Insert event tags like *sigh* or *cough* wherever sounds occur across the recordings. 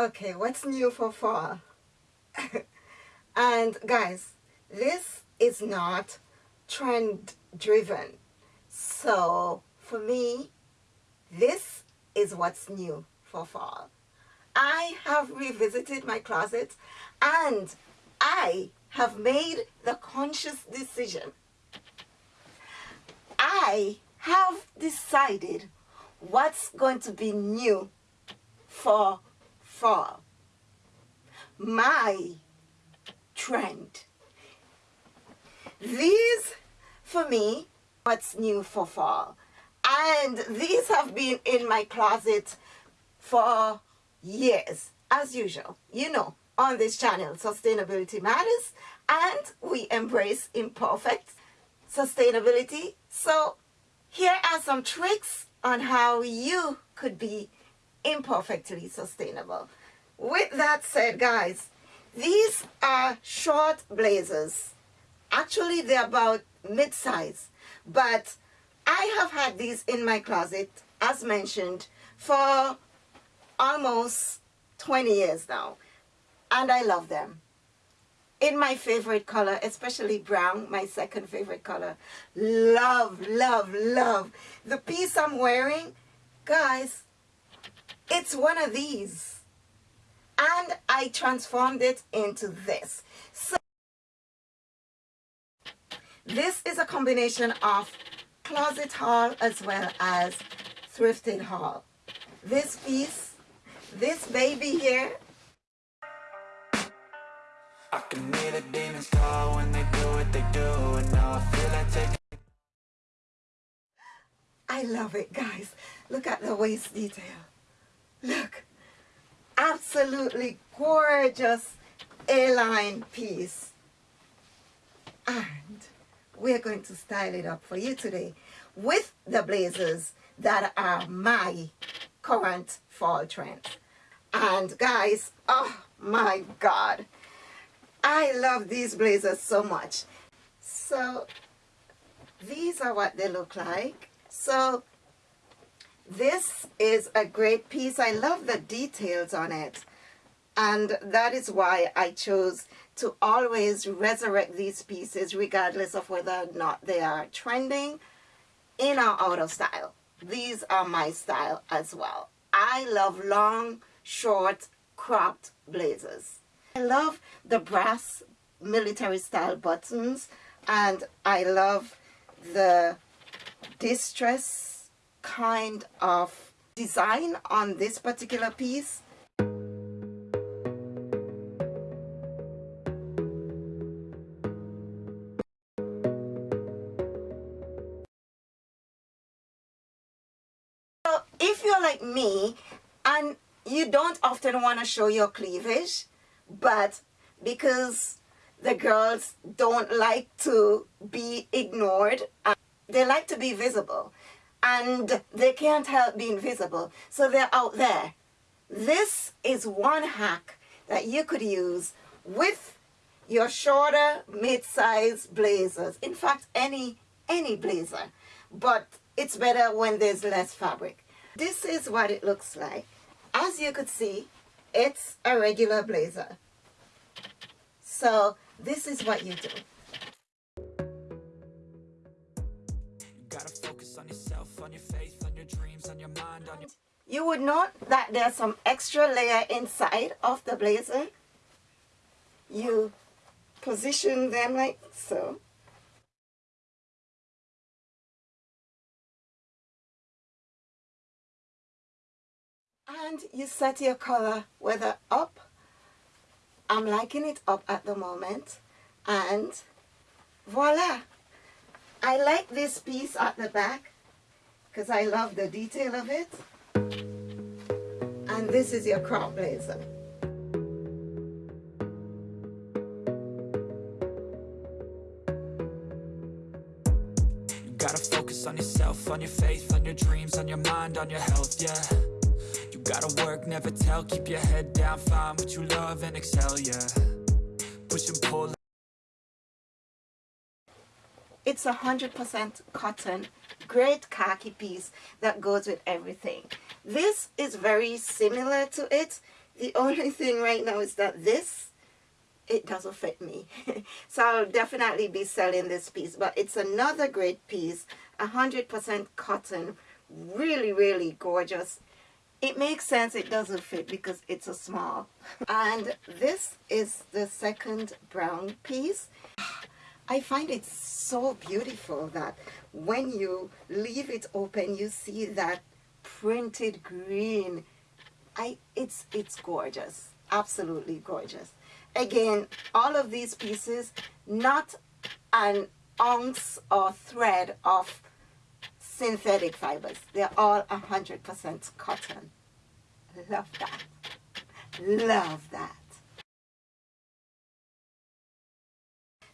Okay, what's new for fall? *laughs* and guys, this is not trend driven. So for me, this is what's new for fall. I have revisited my closet and I have made the conscious decision. I have decided what's going to be new for fall. My trend. These, for me, what's new for fall. And these have been in my closet for years, as usual. You know, on this channel, Sustainability Matters, and we embrace imperfect sustainability. So here are some tricks on how you could be imperfectly sustainable. With that said, guys, these are short blazers. Actually, they're about mid-size, but I have had these in my closet, as mentioned, for almost 20 years now, and I love them. In my favorite color, especially brown, my second favorite color. Love, love, love. The piece I'm wearing, guys, it's one of these. And I transformed it into this. So this is a combination of closet haul as well as thrifted haul. This piece, this baby here. I can hear the demons call when they do what they do and now I feel like taking I love it guys. Look at the waist detail. Look, absolutely gorgeous A-line piece. And we're going to style it up for you today with the blazers that are my current fall trend. And guys, oh my God, I love these blazers so much. So these are what they look like. So this is a great piece. I love the details on it. And that is why I chose to always resurrect these pieces regardless of whether or not they are trending in or out of style. These are my style as well. I love long, short, cropped blazers. I love the brass military style buttons and I love the distress kind of design on this particular piece. So if you're like me and you don't often want to show your cleavage, but because the girls don't like to be ignored, they like to be visible and they can't help being visible. So they're out there. This is one hack that you could use with your shorter mid-size blazers. In fact, any, any blazer. But it's better when there's less fabric. This is what it looks like. As you could see, it's a regular blazer. So this is what you do. You would note that there's some extra layer inside of the blazer. You position them like so. And you set your color whether up. I'm liking it up at the moment. And voila. I like this piece at the back because I love the detail of it. And this is your crop blazer. You gotta focus on yourself, on your faith, on your dreams, on your mind, on your health, yeah. You gotta work, never tell, keep your head down, find what you love and excel, yeah. Push and pull. It's a 100% cotton, great khaki piece that goes with everything. This is very similar to it. The only *laughs* thing right now is that this, it doesn't fit me. *laughs* so I'll definitely be selling this piece. But it's another great piece, 100% cotton, really, really gorgeous. It makes sense it doesn't fit because it's a small. *laughs* and this is the second brown piece. I find it so beautiful that when you leave it open, you see that printed green. I, it's, it's gorgeous, absolutely gorgeous. Again, all of these pieces, not an ounce or thread of synthetic fibers. They're all 100% cotton. Love that. Love that.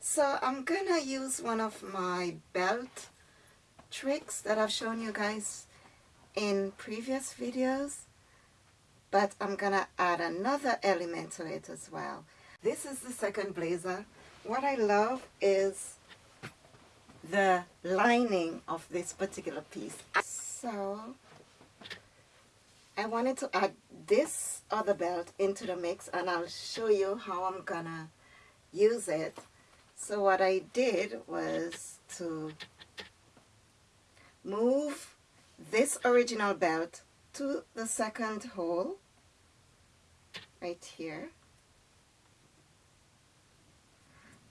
So I'm gonna use one of my belt tricks that I've shown you guys in previous videos but I'm gonna add another element to it as well. This is the second blazer. What I love is the lining of this particular piece. So I wanted to add this other belt into the mix and I'll show you how I'm gonna use it so what I did was to move this original belt to the second hole right here.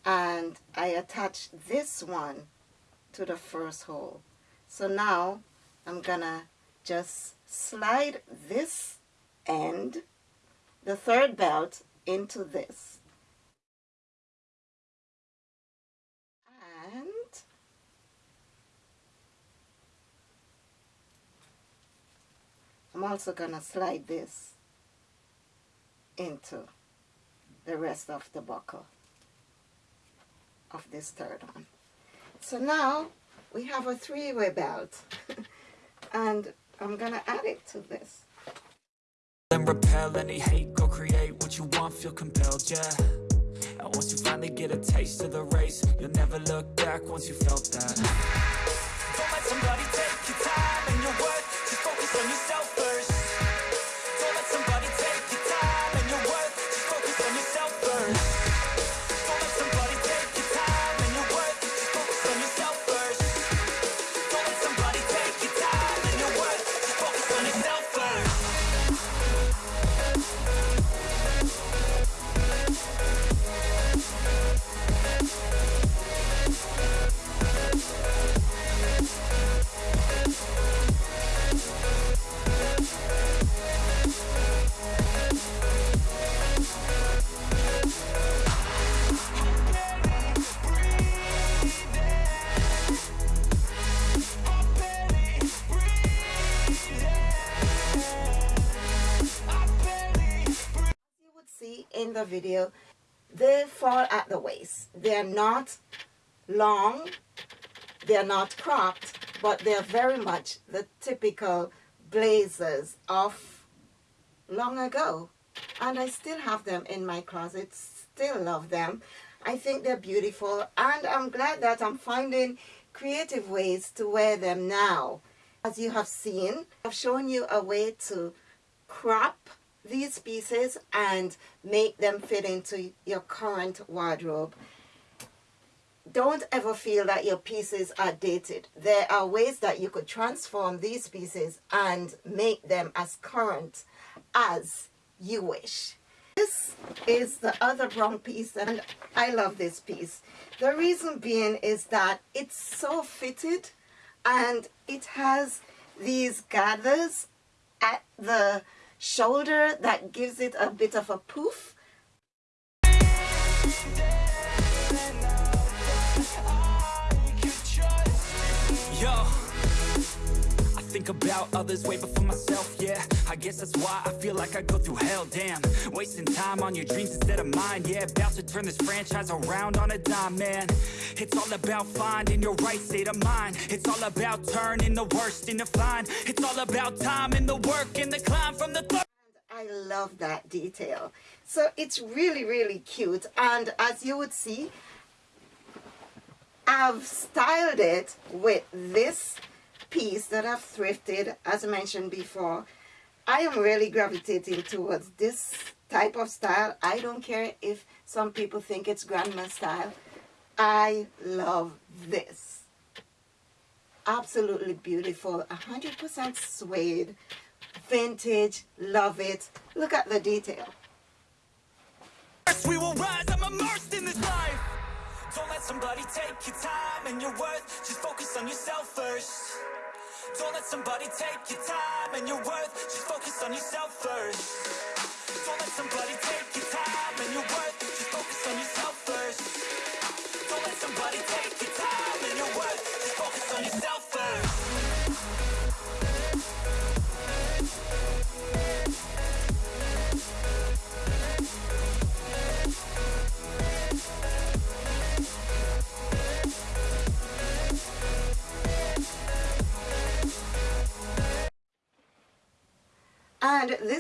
And I attached this one to the first hole. So now I'm gonna just slide this end the third belt into this I'm also going to slide this into the rest of the buckle of this third one. So now we have a three-way belt *laughs* and I'm going to add it to this. And repel any hate, go create what you want, feel compelled, yeah. And once you finally get a taste of the race, you'll never look back once you felt that. In the video, they fall at the waist. They're not long, they're not cropped, but they're very much the typical blazers of long ago. And I still have them in my closet, still love them. I think they're beautiful and I'm glad that I'm finding creative ways to wear them now. As you have seen, I've shown you a way to crop these pieces and make them fit into your current wardrobe. Don't ever feel that your pieces are dated. There are ways that you could transform these pieces and make them as current as you wish. This is the other brown piece and I love this piece. The reason being is that it's so fitted and it has these gathers at the shoulder that gives it a bit of a poof. Think about others way before myself, yeah. I guess that's why I feel like I go through hell, damn. Wasting time on your dreams instead of mine, yeah. About to turn this franchise around on a dime, man. It's all about finding your right state of mind. It's all about turning the worst into fine. It's all about time and the work and the climb from the third. I love that detail. So it's really, really cute. And as you would see, I've styled it with this piece that I've thrifted, as I mentioned before. I am really gravitating towards this type of style. I don't care if some people think it's grandma style. I love this. Absolutely beautiful. 100% suede. Vintage. Love it. Look at the detail. We will rise. I'm immersed in this life. Don't let somebody take your time and your worth. Just focus on yourself first. Don't let somebody take your time and your worth. Just focus on yourself first. Don't let somebody take your time and your worth.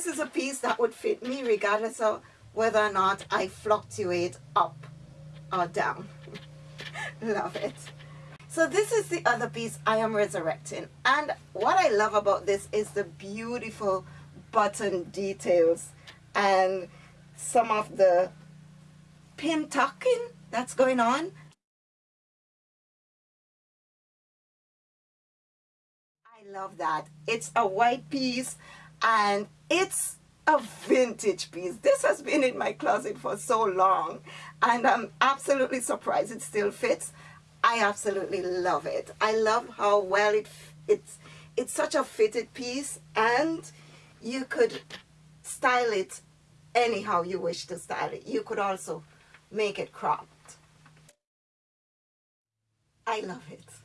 This is a piece that would fit me regardless of whether or not I fluctuate up or down. *laughs* Love it. So this is the other piece I am resurrecting. And what I love about this is the beautiful button details and some of the pin tucking that's going on. I love that. It's a white piece and it's a vintage piece. This has been in my closet for so long and I'm absolutely surprised it still fits. I absolutely love it. I love how well it it's it's such a fitted piece and you could style it anyhow you wish to style it. You could also make it cropped. I love it.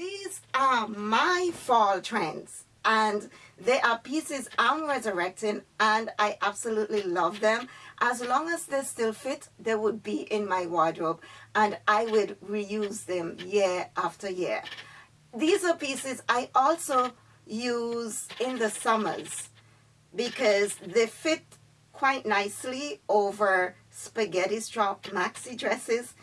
These are my fall trends and they are pieces I'm resurrecting and I absolutely love them. As long as they still fit, they would be in my wardrobe and I would reuse them year after year. These are pieces I also use in the summers because they fit quite nicely over spaghetti strap maxi dresses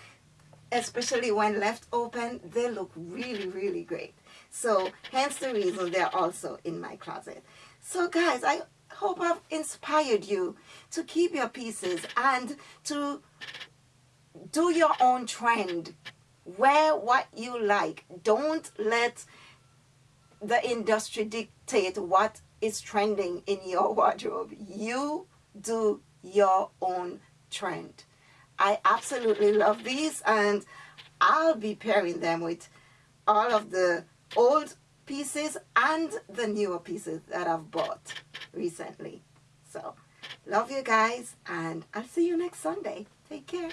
especially when left open, they look really, really great. So hence the reason they're also in my closet. So guys, I hope I've inspired you to keep your pieces and to do your own trend. Wear what you like. Don't let the industry dictate what is trending in your *laughs* wardrobe. You do your own trend. I absolutely love these and I'll be pairing them with all of the old pieces and the newer pieces that I've bought recently. So, love you guys and I'll see you next Sunday. Take care.